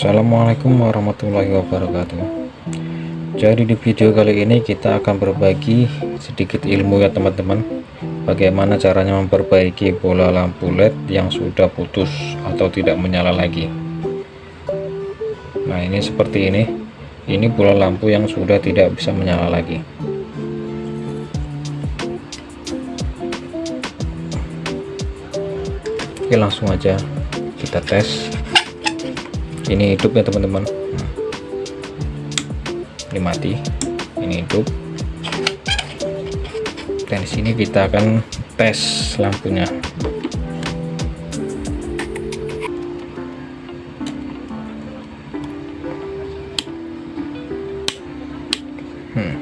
Assalamualaikum warahmatullahi wabarakatuh. Jadi di video kali ini kita akan berbagi sedikit ilmu ya teman-teman. Bagaimana caranya memperbaiki bola lampu led yang sudah putus atau tidak menyala lagi. Nah ini seperti ini. Ini bola lampu yang sudah tidak bisa menyala lagi. Oke langsung aja kita tes ini hidup ya teman-teman. Ini mati ini hidup. Dan sini kita akan tes lampunya. Hmm.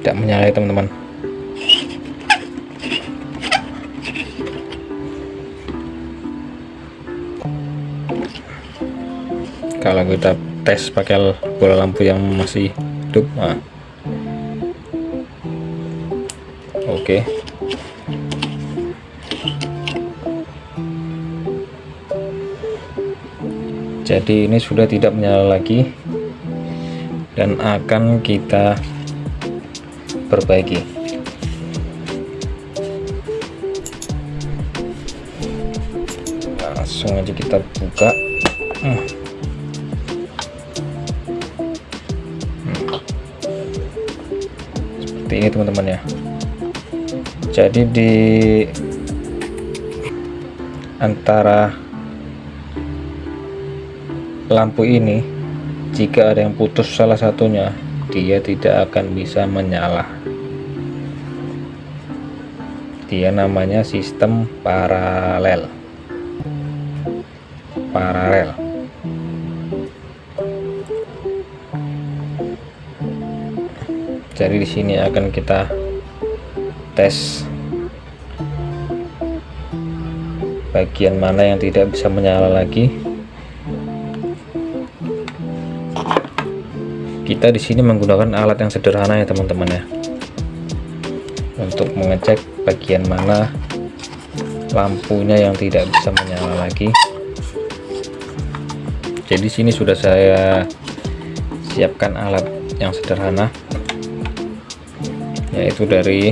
tidak menyala ya teman-teman kalau kita tes pakai bola lampu yang masih hidup nah. oke jadi ini sudah tidak menyala lagi dan akan kita perbaiki langsung aja kita buka hmm. Seperti ini teman-teman ya. Jadi di antara lampu ini jika ada yang putus salah satunya dia tidak akan bisa menyala. Dia namanya sistem paralel. Paralel jadi di sini akan kita tes bagian mana yang tidak bisa menyala lagi. Kita di sini menggunakan alat yang sederhana ya teman-teman ya. Untuk mengecek bagian mana lampunya yang tidak bisa menyala lagi. Jadi sini sudah saya siapkan alat yang sederhana yaitu dari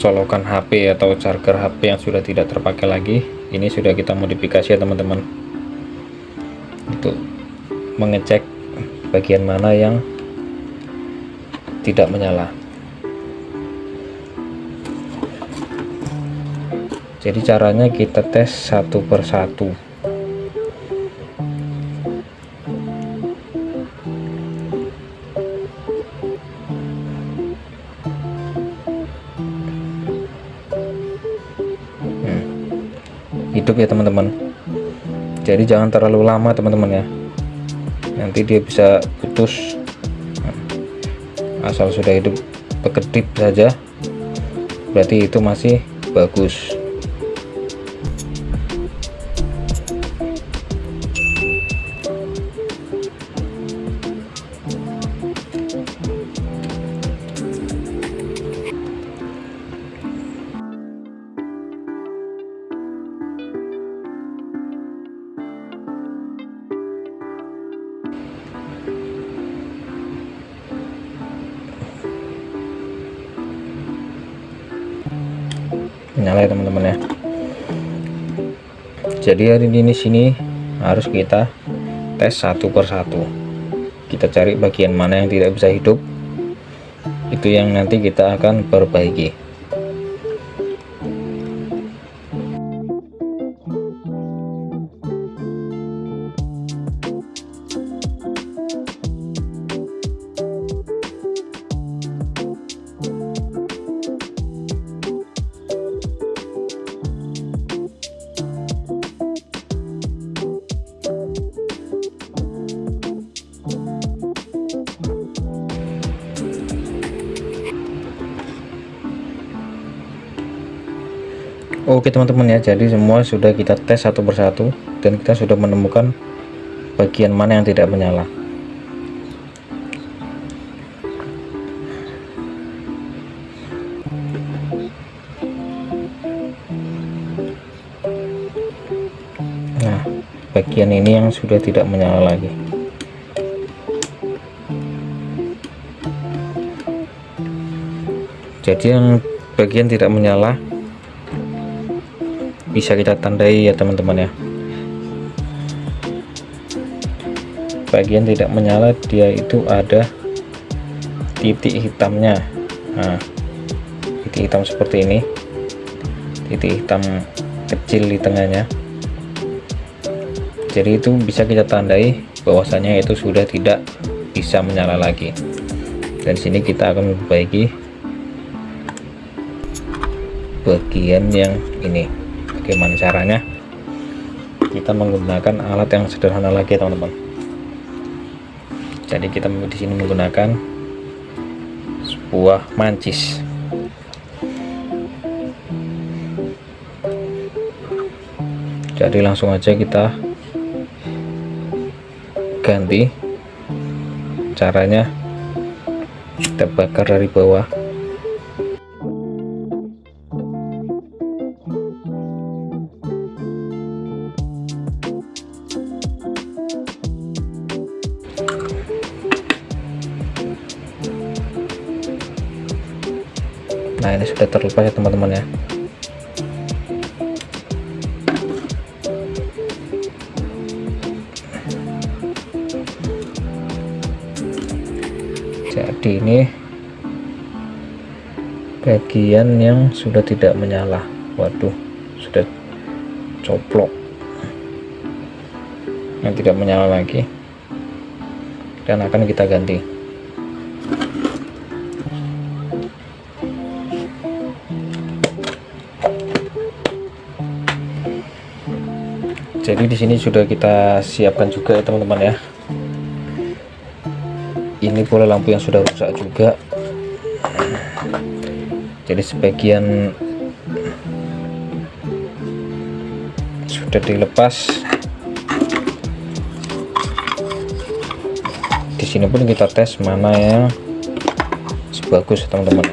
colokan HP atau charger HP yang sudah tidak terpakai lagi. Ini sudah kita modifikasi ya teman-teman. Untuk mengecek bagian mana yang tidak menyala. Jadi caranya kita tes satu persatu hidup ya teman-teman. Jadi jangan terlalu lama teman-teman ya. Nanti dia bisa putus. Asal sudah hidup berkedip saja. Berarti itu masih bagus menyala ya teman-teman ya. Jadi hari ini sini harus kita tes satu persatu kita cari bagian mana yang tidak bisa hidup. Itu yang nanti kita akan perbaiki Oke teman-teman ya. Jadi semua sudah kita tes satu persatu dan kita sudah menemukan bagian mana yang tidak menyala. Bagian ini yang sudah tidak menyala lagi. Jadi yang bagian tidak menyala bisa kita tandai ya teman-teman ya. Bagian tidak menyala dia itu ada titik hitamnya. Nah titik hitam seperti ini. Titik hitam kecil di tengahnya. Jadi itu bisa kita tandai bahwasanya itu sudah tidak bisa menyala lagi. Dan sini kita akan memperbaiki bagian yang ini bagaimana caranya kita menggunakan alat yang sederhana lagi teman-teman. Jadi kita di sini menggunakan sebuah mancis. Jadi langsung aja kita ganti caranya. Kita bakar dari bawah terlepas ya teman-teman ya. Jadi ini bagian yang sudah tidak menyala. Waduh sudah coplok. Yang tidak menyala lagi. Dan akan kita ganti jadi di sini sudah kita siapkan juga ya teman-teman ya. Ini bola lampu yang sudah rusak juga. Jadi sebagian sudah dilepas. Di sini pun kita tes mana yang sebagus teman-teman.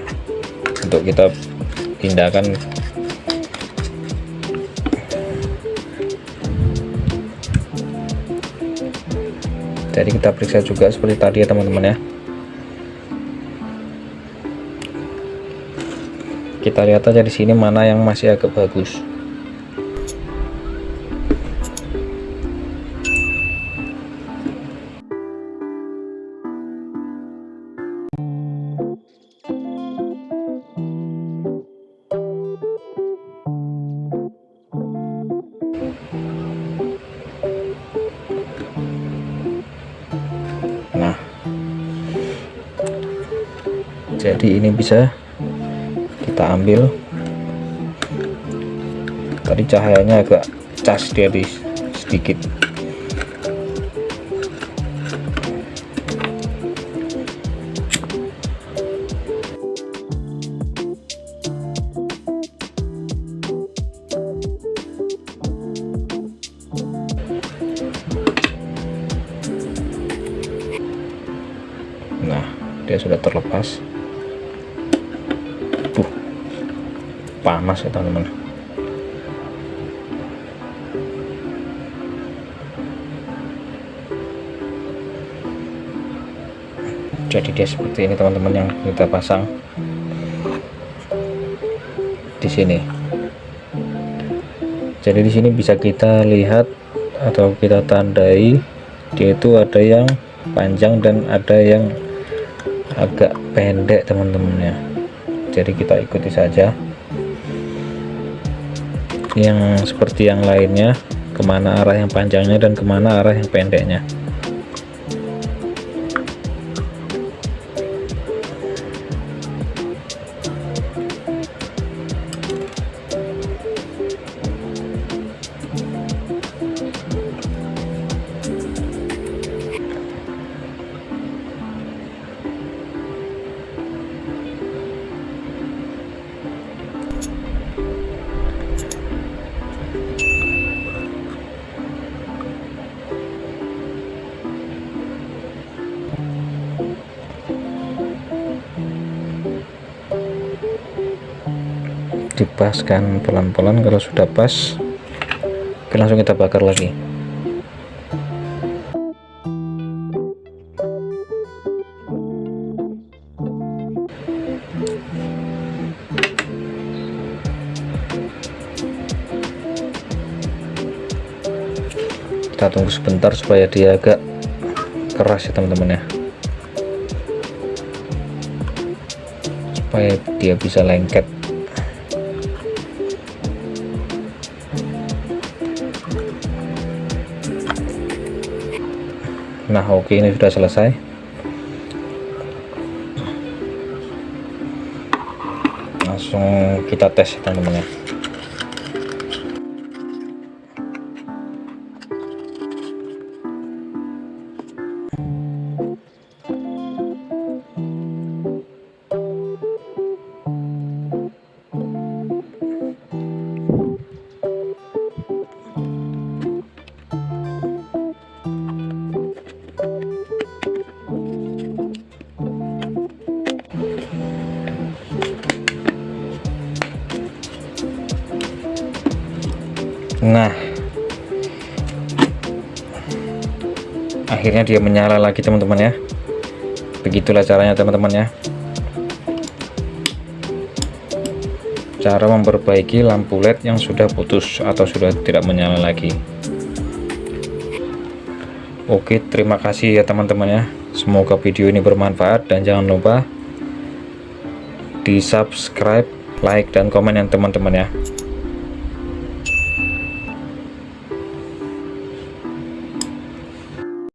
Untuk kita pindahkan jadi kita periksa juga seperti tadi ya teman-teman ya. Kita lihat aja di sini mana yang masih agak bagus jadi ini bisa kita ambil. Tadi cahayanya agak cas dari sedikit. Nah dia sudah terlepas panas ya teman-teman. Jadi dia seperti ini teman-teman yang kita pasang di sini. Jadi di sini bisa kita lihat atau kita tandai dia itu ada yang panjang dan ada yang agak pendek teman-teman ya. Jadi kita ikuti saja yang seperti yang lainnya ke mana arah yang panjangnya dan ke mana arah yang pendeknya dipaskan pelan-pelan. Kalau sudah pas oke langsung kita bakar lagi. Kita tunggu sebentar supaya dia agak keras ya teman-teman ya. Supaya dia bisa lengket. Nah oke ini sudah selesai. Langsung kita tes teman-teman nah. Akhirnya dia menyala lagi teman-teman ya. Begitulah caranya teman-teman ya. Cara memperbaiki lampu led yang sudah putus atau sudah tidak menyala lagi. Oke terima kasih ya teman-teman ya. Semoga video ini bermanfaat dan jangan lupa di subscribe like dan komen yang teman-teman ya